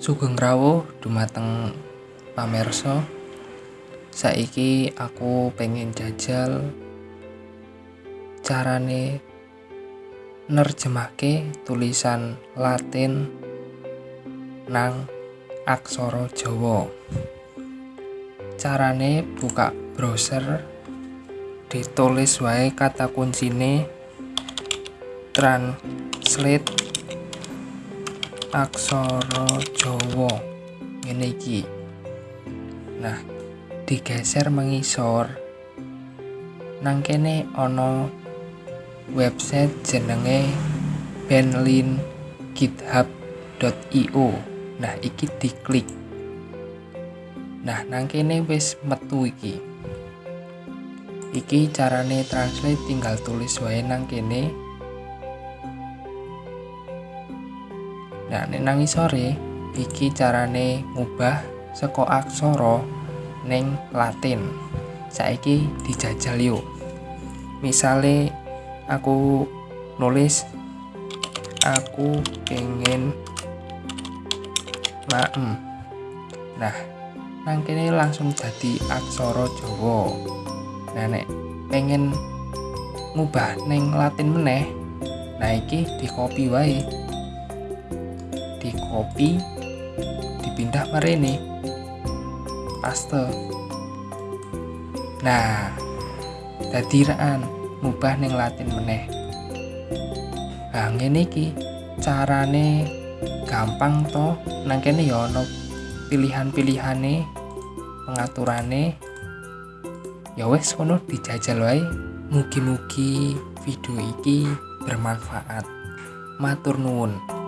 Sugeng rawuh dumateng pamirsa. Saiki aku pengen jajal carane nerjemahke tulisan Latin nang aksara Jawa. Carane buka browser ditulis wae kata kuncine translate aksara Jawa. Ngene iki. Nah digeser mengisor. Nang kene ana website jenenge benlin github.io nah iki diklik. Nah nang kene wis metu iki. Iki carane translate tinggal tulis wae nang kene Nah, nek nang isore iki carane ngubah saka aksara ning Latin. Saiki dijajal yuk. Misale aku nulis aku pengen maem. Nah, nang kene langsung jadi aksara Jawa. Nah, nek pengen ngubah ning Latin meneh, nah iki di copy wae. Di copy dipindah ini paste. Nah dadiraan ngubah ning latin meneh. Nah ngene iki carane gampang to. Nang kene ya ana pilihan-pilihane pengaturane. Ya wes kono dijajal wae. Mugi-mugi video iki bermanfaat. Matur nuwun